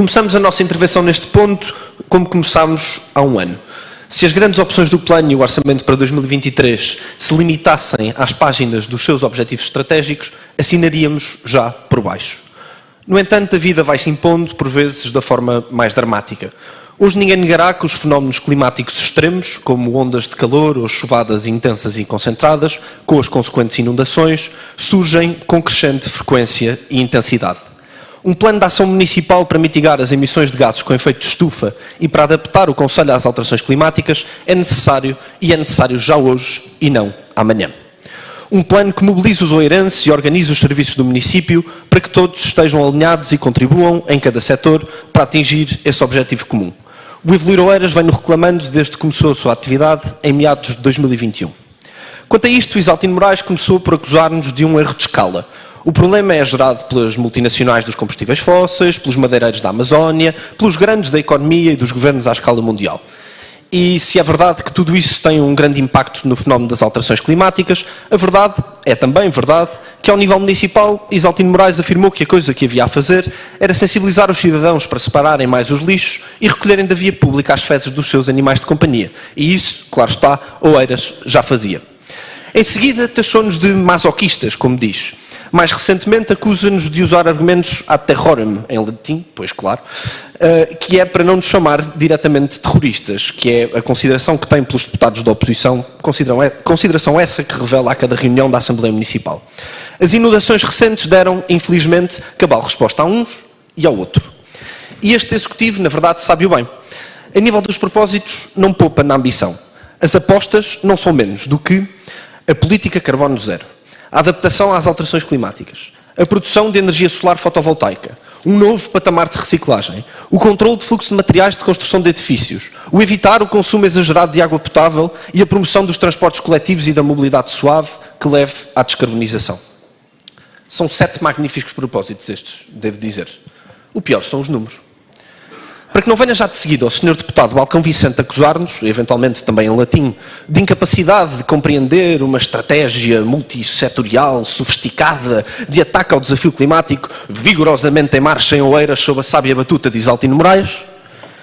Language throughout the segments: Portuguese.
Começamos a nossa intervenção neste ponto como começámos há um ano. Se as grandes opções do plano e o orçamento para 2023 se limitassem às páginas dos seus objetivos estratégicos, assinaríamos já por baixo. No entanto, a vida vai se impondo, por vezes, da forma mais dramática. Hoje ninguém negará que os fenómenos climáticos extremos, como ondas de calor ou chuvadas intensas e concentradas, com as consequentes inundações, surgem com crescente frequência e intensidade. Um plano de ação municipal para mitigar as emissões de gases com efeito de estufa e para adaptar o Conselho às alterações climáticas é necessário e é necessário já hoje e não amanhã. Um plano que mobilize os oeirenses e organize os serviços do município para que todos estejam alinhados e contribuam, em cada setor, para atingir esse objetivo comum. O Evoluir Oeiras vem-no reclamando desde que começou a sua atividade em meados de 2021. Quanto a isto, Isaltino Moraes começou por acusar-nos de um erro de escala. O problema é gerado pelas multinacionais dos combustíveis fósseis, pelos madeireiros da Amazónia, pelos grandes da economia e dos governos à escala mundial. E se é verdade que tudo isso tem um grande impacto no fenómeno das alterações climáticas, a verdade é também verdade que ao nível municipal, Isaltino Moraes afirmou que a coisa que havia a fazer era sensibilizar os cidadãos para separarem mais os lixos e recolherem da via pública as fezes dos seus animais de companhia. E isso, claro está, Oeiras já fazia. Em seguida, taxou-nos de masoquistas, como diz. Mais recentemente, acusa-nos de usar argumentos ad terrorem, em latim, pois claro, uh, que é para não nos chamar diretamente terroristas, que é a consideração que tem pelos deputados da oposição, consideração essa que revela a cada reunião da Assembleia Municipal. As inundações recentes deram, infelizmente, cabal resposta a uns e ao outro. E este Executivo, na verdade, sabe-o bem. A nível dos propósitos, não poupa na ambição. As apostas não são menos do que a política carbono zero a adaptação às alterações climáticas, a produção de energia solar fotovoltaica, um novo patamar de reciclagem, o controle de fluxo de materiais de construção de edifícios, o evitar o consumo exagerado de água potável e a promoção dos transportes coletivos e da mobilidade suave que leve à descarbonização. São sete magníficos propósitos estes, devo dizer. O pior são os números. Para que não venha já de seguida o Sr. Deputado Balcão Vicente acusar-nos, eventualmente também em latim, de incapacidade de compreender uma estratégia multissetorial, sofisticada, de ataque ao desafio climático, vigorosamente em marcha em Oeiras sob a sábia batuta de Isaltino Moraes,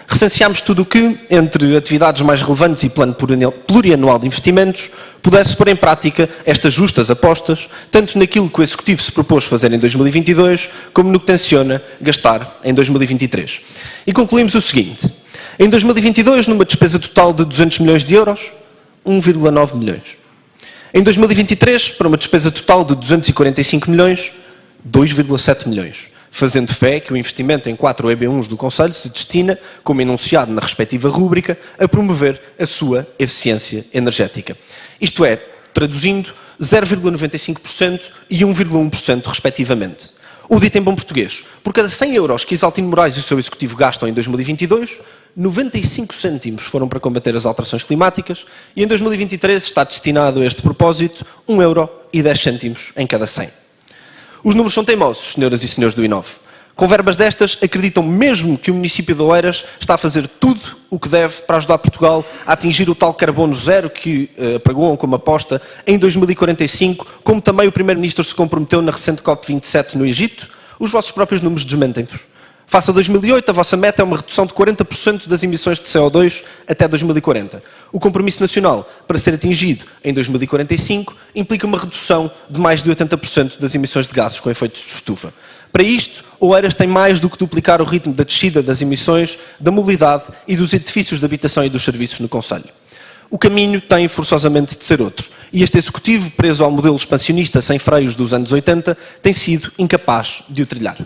recenseámos tudo o que, entre atividades mais relevantes e plano plurianual de investimentos, pudesse pôr em prática estas justas apostas, tanto naquilo que o Executivo se propôs fazer em 2022, como no que tenciona gastar em 2023. E concluímos o seguinte, em 2022, numa despesa total de 200 milhões de euros, 1,9 milhões. Em 2023, para uma despesa total de 245 milhões, 2,7 milhões fazendo fé que o investimento em 4 EB1s do Conselho se destina, como enunciado na respectiva rúbrica, a promover a sua eficiência energética. Isto é, traduzindo, 0,95% e 1,1% respectivamente. O dito em bom português, por cada 100 euros que Isaltino Moraes e o seu executivo gastam em 2022, 95 cêntimos foram para combater as alterações climáticas e em 2023 está destinado a este propósito 1 euro e 10 cêntimos em cada 100. Os números são teimosos, senhoras e senhores do INOV. Com verbas destas, acreditam mesmo que o município de Oeiras está a fazer tudo o que deve para ajudar Portugal a atingir o tal carbono zero que uh, apregoam como aposta em 2045, como também o Primeiro-Ministro se comprometeu na recente COP27 no Egito? Os vossos próprios números desmentem-vos. Face a 2008, a vossa meta é uma redução de 40% das emissões de CO2 até 2040. O compromisso nacional, para ser atingido em 2045, implica uma redução de mais de 80% das emissões de gases com efeitos de estufa. Para isto, Oeiras tem mais do que duplicar o ritmo da descida das emissões, da mobilidade e dos edifícios de habitação e dos serviços no Conselho. O caminho tem forçosamente de ser outro. E este Executivo, preso ao modelo expansionista sem freios dos anos 80, tem sido incapaz de o trilhar.